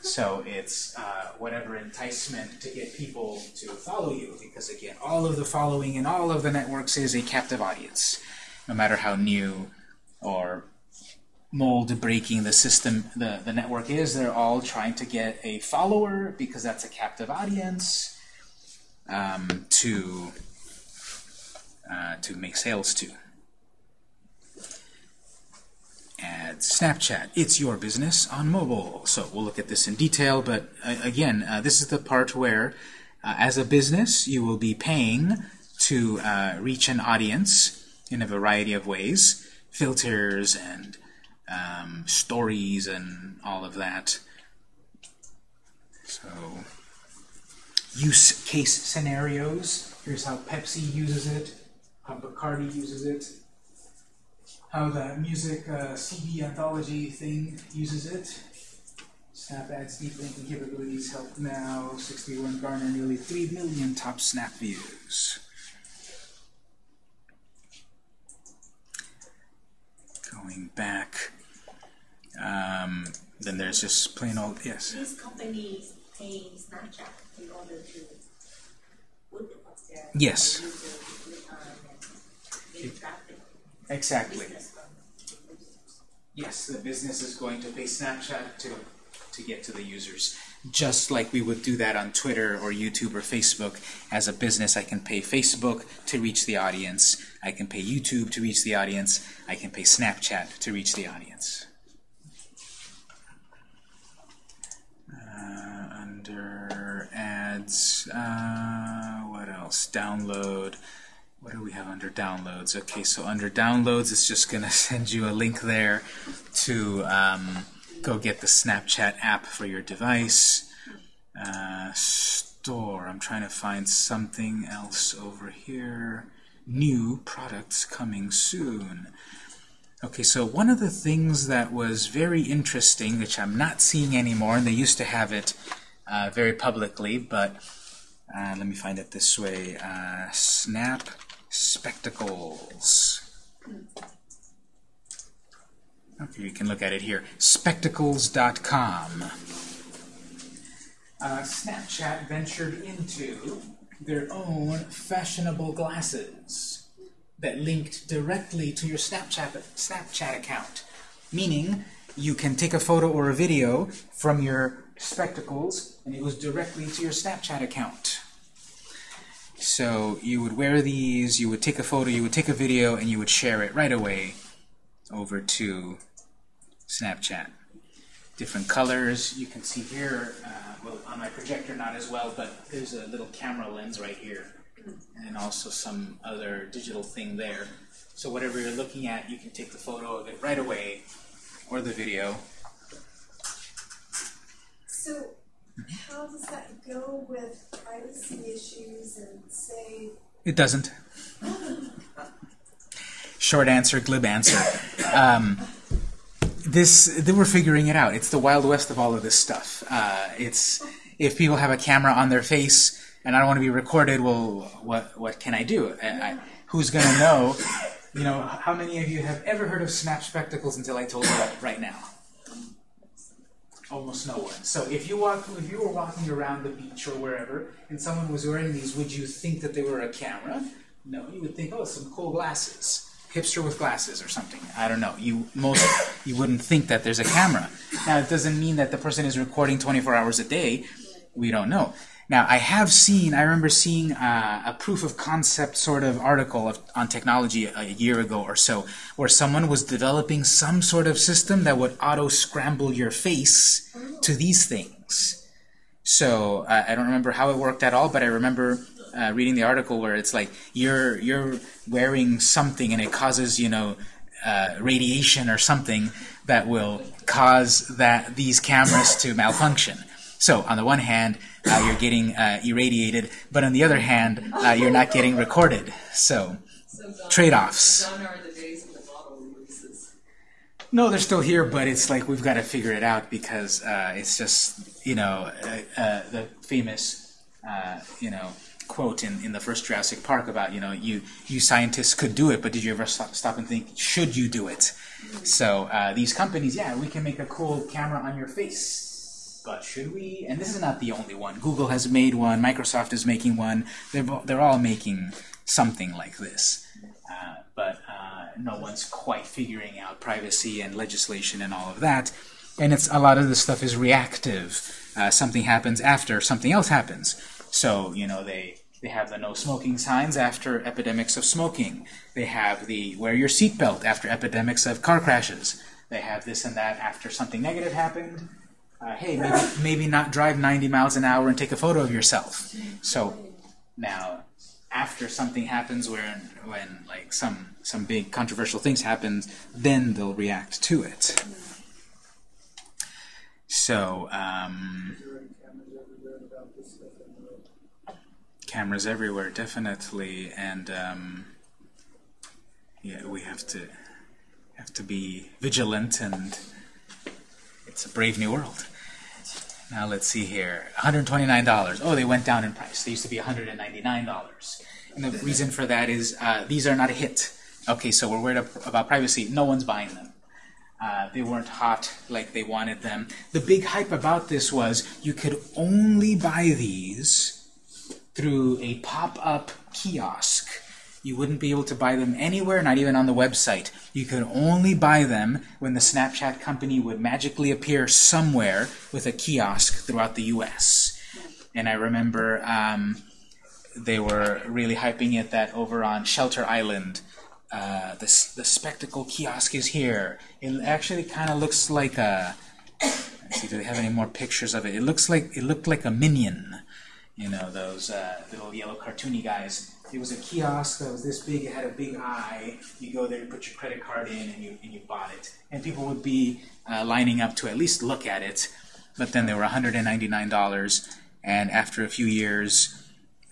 So it's uh, whatever enticement to get people to follow you, because again, all of the following in all of the networks is a captive audience, no matter how new or mold breaking the system, the, the network is. They're all trying to get a follower because that's a captive audience um, to, uh, to make sales to. Add Snapchat. It's your business on mobile. So we'll look at this in detail, but uh, again, uh, this is the part where, uh, as a business, you will be paying to uh, reach an audience in a variety of ways, filters and um, stories and all of that. So, use case scenarios. Here's how Pepsi uses it, how Bacardi uses it, how the music uh, CD anthology thing uses it. Snap Ads deep linking capabilities help now. 61 garner nearly 3 million top snap views. Going back um, then there's just plain old, yes. These companies pay Snapchat in order to put up their Yes time and get traffic. Exactly. Yes, the business is going to pay Snapchat to, to get to the users. Just like we would do that on Twitter or YouTube or Facebook. As a business, I can pay Facebook to reach the audience. I can pay YouTube to reach the audience. I can pay Snapchat to reach the audience. Uh, under ads, uh, what else? Download. What do we have under downloads? Okay, so under downloads, it's just going to send you a link there to um, go get the Snapchat app for your device. Uh, store. I'm trying to find something else over here. New products coming soon. Okay, so one of the things that was very interesting, which I'm not seeing anymore, and they used to have it uh, very publicly, but uh, let me find it this way. Uh, Snap Spectacles. Okay, you can look at it here. Spectacles.com. Uh, Snapchat ventured into their own fashionable glasses that linked directly to your Snapchat, Snapchat account. Meaning, you can take a photo or a video from your spectacles, and it goes directly to your Snapchat account. So you would wear these, you would take a photo, you would take a video, and you would share it right away over to Snapchat. Different colors, you can see here, uh, well, on my projector not as well, but there's a little camera lens right here and also some other digital thing there. So whatever you're looking at, you can take the photo of it right away, or the video. So how does that go with privacy issues and say, It doesn't. Short answer, glib answer. Um, this were figuring it out. It's the wild west of all of this stuff. Uh, it's if people have a camera on their face and I don't want to be recorded, well, what what can I do? I, I, who's going to know? You know, how many of you have ever heard of snap spectacles until I told you right now? Almost no one. So if you walk, if you were walking around the beach or wherever, and someone was wearing these, would you think that they were a camera? No, you would think, oh, some cool glasses, hipster with glasses or something. I don't know. You most you wouldn't think that there's a camera. Now it doesn't mean that the person is recording 24 hours a day. We don't know. Now I have seen. I remember seeing uh, a proof of concept sort of article of, on technology a year ago or so, where someone was developing some sort of system that would auto scramble your face to these things. So uh, I don't remember how it worked at all, but I remember uh, reading the article where it's like you're you're wearing something and it causes you know uh, radiation or something that will cause that these cameras to malfunction. So on the one hand, uh, you're getting uh, irradiated, but on the other hand, uh, you're not getting recorded. So So Trade-offs. Gone are the days of the model releases. No, they're still here, but it's like we've got to figure it out because uh, it's just you know uh, uh, the famous uh, you know quote in, in the first Jurassic Park about you know you you scientists could do it, but did you ever stop, stop and think should you do it? So uh, these companies, yeah, we can make a cool camera on your face, but should we? And this is not the only one. Google has made one. Microsoft is making one. They're they're all making something like this. Uh, but uh, no one's quite figuring out privacy and legislation and all of that. And it's a lot of this stuff is reactive. Uh, something happens after something else happens. So you know they they have the no smoking signs after epidemics of smoking. They have the wear your seatbelt after epidemics of car crashes. They have this and that after something negative happened. Uh, hey, maybe maybe not drive 90 miles an hour and take a photo of yourself. So now after something happens where when like some some big controversial things happen then they'll react to it so um, cameras everywhere definitely and um, yeah we have to have to be vigilant and it's a brave new world. Now let's see here. $129 oh they went down in price. They used to be $199 and the reason for that is uh, these are not a hit. Okay so we're worried about privacy. No one's buying them. Uh, they weren't hot like they wanted them. The big hype about this was you could only buy these through a pop-up kiosk. You wouldn't be able to buy them anywhere, not even on the website. You could only buy them when the Snapchat company would magically appear somewhere with a kiosk throughout the U.S. And I remember um, they were really hyping it that over on Shelter Island, uh, the, the spectacle kiosk is here. It actually kind of looks like a. Let's see, do they have any more pictures of it? It looks like it looked like a minion you know, those uh, little yellow cartoony guys. It was a kiosk that was this big, it had a big eye. You go there, you put your credit card in, and you, and you bought it. And people would be uh, lining up to at least look at it, but then they were $199, and after a few years,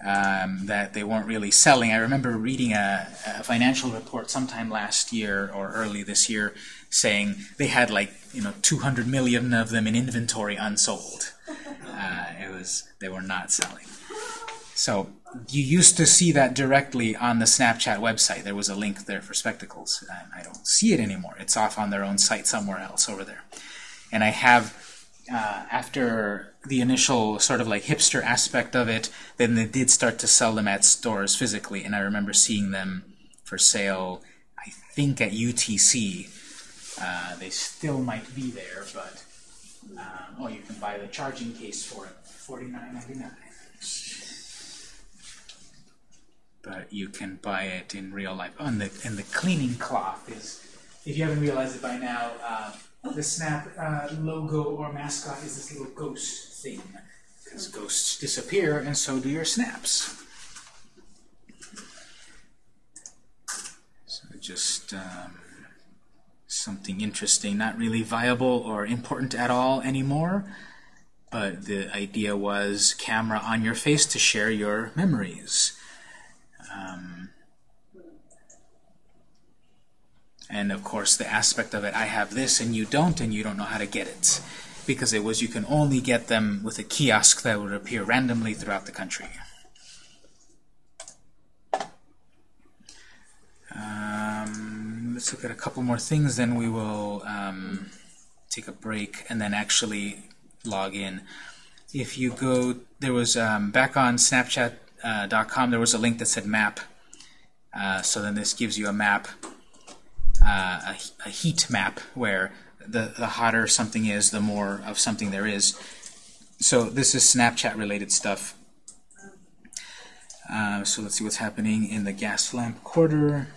um, that they weren't really selling. I remember reading a, a financial report sometime last year or early this year saying they had like, you know, 200 million of them in inventory unsold. Uh, it was they were not selling. So you used to see that directly on the Snapchat website. There was a link there for spectacles. And I don't see it anymore. It's off on their own site somewhere else over there. And I have uh, after the initial sort of like hipster aspect of it, then they did start to sell them at stores physically, and I remember seeing them for sale. I think at UTC. Uh, they still might be there, but um, oh, you can buy the charging case for it, forty nine ninety nine. But you can buy it in real life. Oh, and the and the cleaning cloth is, if you haven't realized it by now, uh, the Snap uh, logo or mascot is this little ghost thing, because ghosts disappear, and so do your snaps. So just um, something interesting, not really viable or important at all anymore. But the idea was camera on your face to share your memories. Um, and of course, the aspect of it, I have this and you don't, and you don't know how to get it. Because it was you can only get them with a kiosk that would appear randomly throughout the country. Um, let's look at a couple more things, then we will um, take a break and then actually log in. If you go, there was um, back on Snapchat.com, there was a link that said map. Uh, so then this gives you a map, uh, a, a heat map, where the, the hotter something is, the more of something there is. So this is Snapchat related stuff. Uh, so let's see what's happening in the Gaslamp Quarter.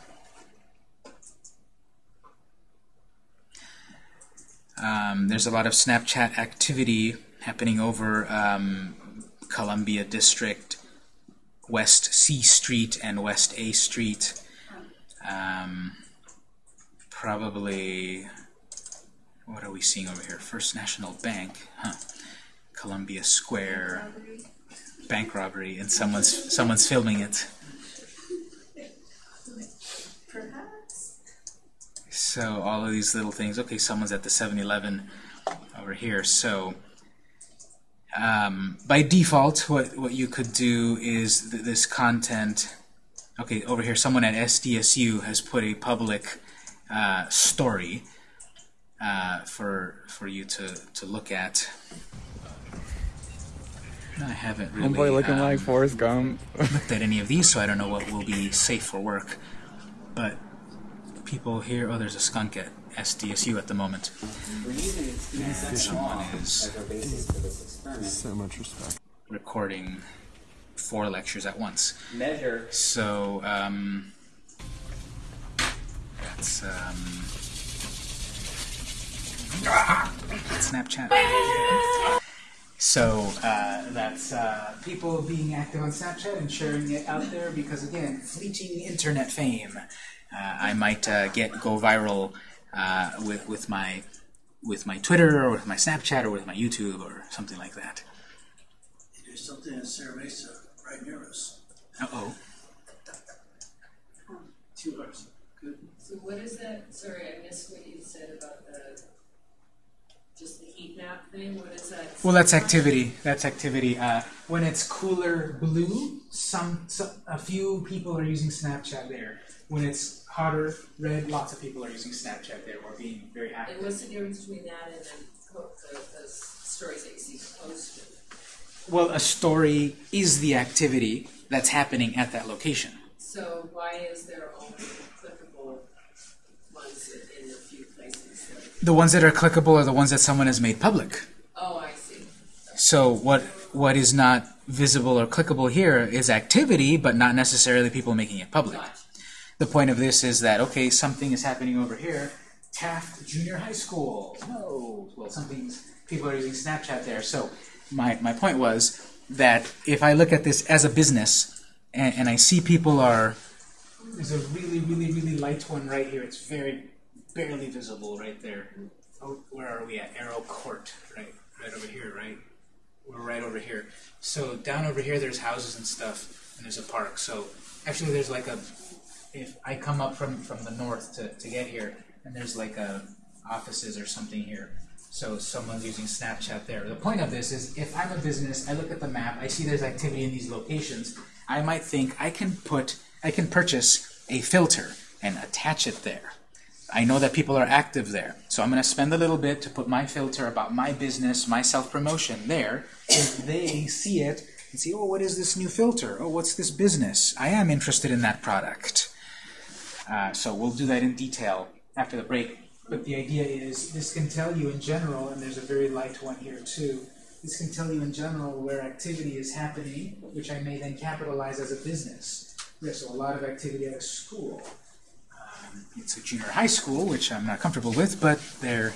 Um, there's a lot of Snapchat activity happening over um, Columbia District, West C Street, and West A Street. Um, probably, what are we seeing over here? First National Bank, huh? Columbia Square, bank robbery, and someone's someone's filming it. Perhaps. So all of these little things. Okay, someone's at the 7-Eleven over here. So um, by default, what what you could do is th this content. Okay, over here, someone at SDSU has put a public uh, story uh, for for you to to look at. I haven't really Homeboy looking um, like Forrest Gump. looked at any of these, so I don't know what will be safe for work. But people here, oh, there's a skunk at SDSU at the moment. We're using experience And someone is as our basis for this experiment. so much respect. recording four lectures at once. Measure So um, that's um, Snapchat. So uh, that's uh, people being active on Snapchat and sharing it out there because again, fleeting internet fame. Uh, I might uh, get go viral uh, with with my with my Twitter or with my Snapchat or with my YouTube or something like that. There's something in Serra Mesa right near us. Uh oh. Two hours. Good. So what is that, sorry, I missed what you said about the, just the heat map thing, what is that? Well, that's activity. That's activity. Uh, when it's cooler blue, some, some a few people are using Snapchat there. When it's hotter red, lots of people are using Snapchat there or being very And what's the difference between that and then the, the stories that you see posted? Well, a story is the activity that's happening at that location. So why is there only clickable ones in in a few places? that- The ones that are clickable are the ones that someone has made public. Oh, I see. So what what is not visible or clickable here is activity, but not necessarily people making it public. The point of this is that, okay, something is happening over here. Taft Junior High School. No. Well, something's, people are using Snapchat there. So my, my point was that if I look at this as a business and, and I see people are, there's a really, really, really light one right here. It's very, barely visible right there. Oh, where are we at? Arrow Court, right? Right over here, right? We're right over here. So down over here, there's houses and stuff, and there's a park. So actually, there's like a if I come up from, from the north to, to get here, and there's like a offices or something here, so someone's using Snapchat there. The point of this is if I'm a business, I look at the map, I see there's activity in these locations, I might think I can put, I can purchase a filter and attach it there. I know that people are active there, so I'm going to spend a little bit to put my filter about my business, my self-promotion there. If they see it and see, oh, what is this new filter? Oh, what's this business? I am interested in that product. Uh, so we'll do that in detail after the break. But the idea is this can tell you in general, and there's a very light one here too, this can tell you in general where activity is happening, which I may then capitalize as a business. There's a lot of activity at a school. It's a junior high school, which I'm not comfortable with, but they're,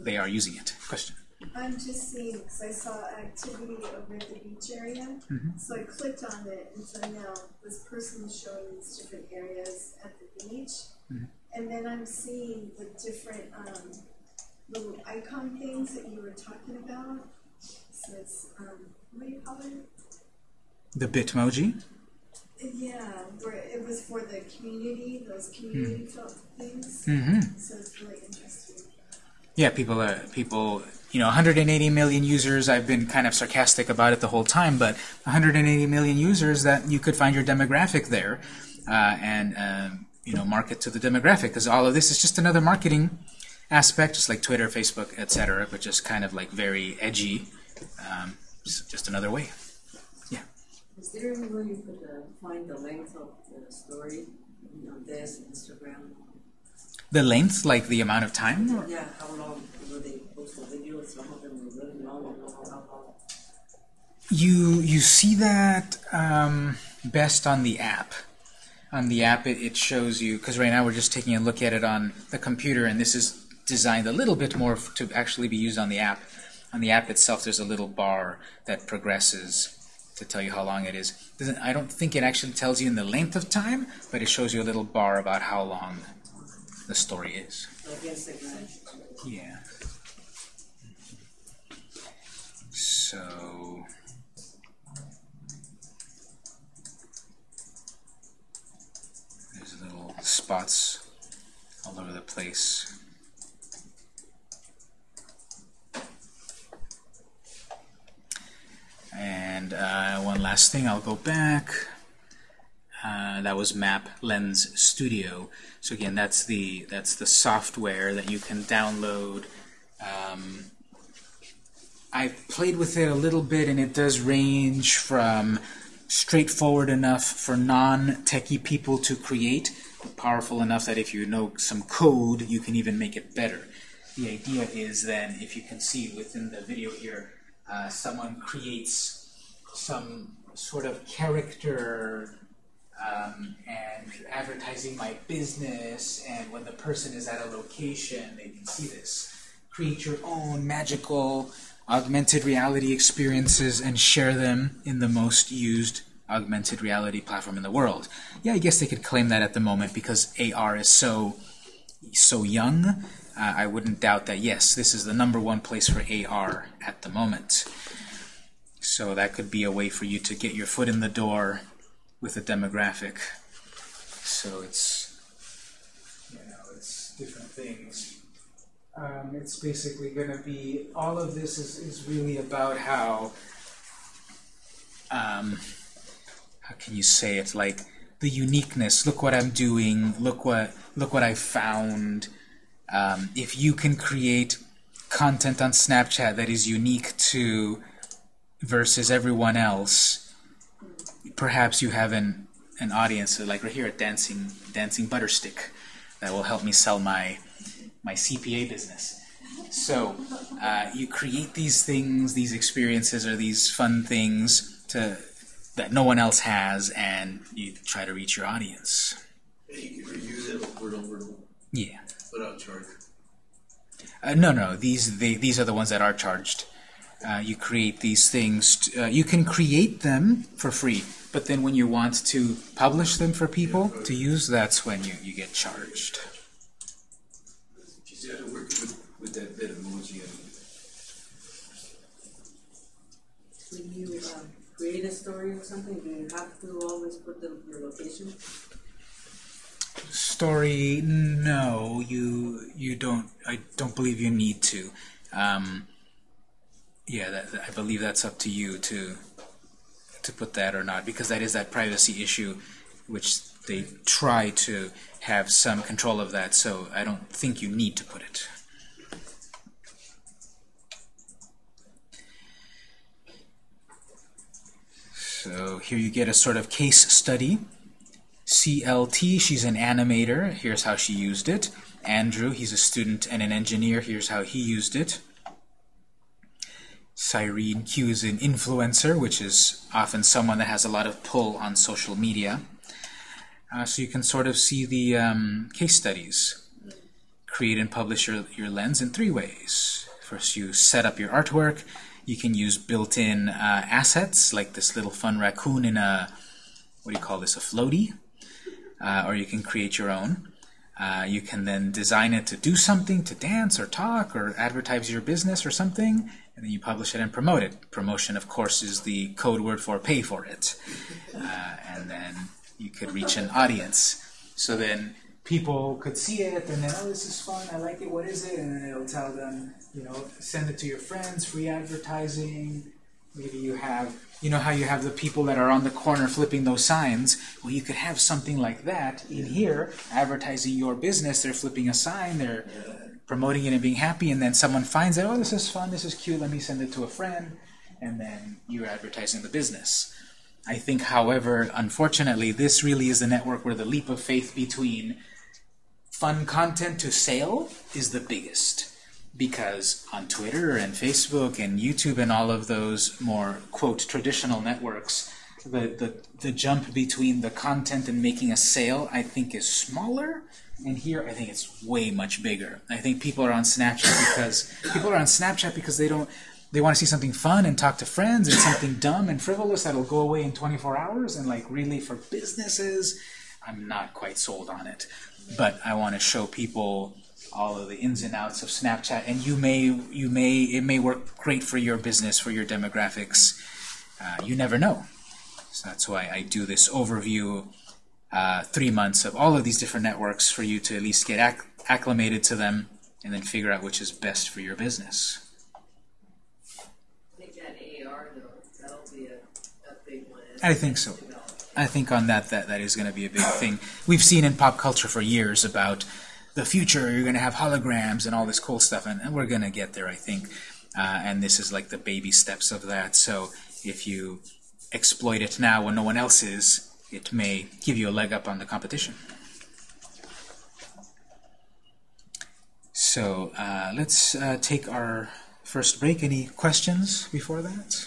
they are using it. Question? I'm just seeing, because I saw activity over at the beach area, so I clicked on it, and so now this person is showing these different areas at the beach. And then I'm seeing the different um, little icon things that you were talking about. So it's um, what do you call it? The Bitmoji. Yeah, where it was for the community, those community felt things. Mm-hmm. So it's really interesting. Yeah, people are people. You know, 180 million users. I've been kind of sarcastic about it the whole time, but 180 million users that you could find your demographic there, uh, and um, you know, market to the demographic because all of this is just another marketing aspect, just like Twitter, Facebook, etc. But just kind of like very edgy. Um, just another way. Is there any way you could uh, find the length of the story you know, this Instagram? The length, like the amount of time. or- Yeah, how long will they post the videos? Some of them are really long how long? You you see that um, best on the app. On the app, it, it shows you because right now we're just taking a look at it on the computer, and this is designed a little bit more to actually be used on the app. On the app itself, there's a little bar that progresses to tell you how long it is. Doesn't I don't think it actually tells you in the length of time, but it shows you a little bar about how long the story is. Yeah. So. There's little spots all over the place. And uh, one last thing, I'll go back. Uh, that was Map Lens Studio. So again, that's the that's the software that you can download. Um, I played with it a little bit, and it does range from straightforward enough for non-techie people to create, powerful enough that if you know some code, you can even make it better. The idea is then, if you can see within the video here, uh, someone creates some sort of character um, and advertising my business, and when the person is at a location, they can see this. Create your own magical augmented reality experiences and share them in the most used augmented reality platform in the world. Yeah, I guess they could claim that at the moment because AR is so so young. Uh, I wouldn't doubt that. Yes, this is the number one place for AR at the moment. So that could be a way for you to get your foot in the door with a demographic. So it's, you know, it's different things. Um, it's basically going to be, all of this is, is really about how, um, how can you say it, like the uniqueness, look what I'm doing, look what, look what I found. Um, if you can create content on Snapchat that is unique to versus everyone else, perhaps you have an an audience like right here at Dancing Dancing Butterstick that will help me sell my my CPA business. So uh, you create these things, these experiences, or these fun things to that no one else has, and you try to reach your audience. You can reuse it over and over and over Yeah. without charge. Uh, no, no. These they, these are the ones that are charged. Uh, you create these things. uh, you can create them for free, but then when you want to publish them for people to use, that's when you, you get charged. She started working with, with that bit emoji When you um, create a story or something, do you have to always put the, your location? Story, no, you you don't. I don't believe you need to. Um, yeah, that, I believe that's up to you to to put that or not, because that is that privacy issue, which they try to have some control of that. So I don't think you need to put it. So here you get a sort of case study. CLT, she's an animator. Here's how she used it. Andrew, he's a student and an engineer. Here's how he used it. Cyrene Q is an influencer, which is often someone that has a lot of pull on social media. Uh, so you can sort of see the um, case studies. Create and publish your, your lens in three ways. First, you set up your artwork. You can use built-in uh, assets, like this little fun raccoon in a, what do you call this, a floaty? Uh, or you can create your own. Uh, you can then design it to do something, to dance or talk or advertise your business or something, and then you publish it and promote it. Promotion, of course, is the code word for pay for it. Uh, and then you could reach an audience. So then people could see it and then, oh, this is fun, I like it, what is it? And then it'll tell them, you know, send it to your friends, free advertising. Maybe you have, you know how you have the people that are on the corner flipping those signs? Well, you could have something like that in here, advertising your business. They're flipping a sign, they're promoting it and being happy, and then someone finds it, oh, this is fun, this is cute, let me send it to a friend, and then you're advertising the business. I think, however, unfortunately, this really is the network where the leap of faith between fun content to sale is the biggest. Because on Twitter and Facebook and YouTube and all of those more, quote, traditional networks, the, the, the jump between the content and making a sale, I think, is smaller. And here, I think it's way much bigger. I think people are on Snapchat because people are on Snapchat because they don't they want to see something fun and talk to friends and something dumb and frivolous that'll go away in 24 hours and like really for businesses. I'm not quite sold on it. But i want to show people all of the ins and outs of snapchat and you may you may it may work great for your business for your demographics. Uh, you never know. So that's why i do this overview uh, three months of all of these different networks for you to at least get acc acclimated to them and then figure out which is best for your business I think that AR though, that'll be a, a big one. I think so. I think on that, that that is going to be a big thing. We've seen in pop culture for years about the future. You're going to have holograms and all this cool stuff, and, and we're going to get there, I think. Uh, and this is like the baby steps of that. So if you exploit it now when no one else is, it may give you a leg up on the competition. So uh, let's uh, take our first break. Any questions before that?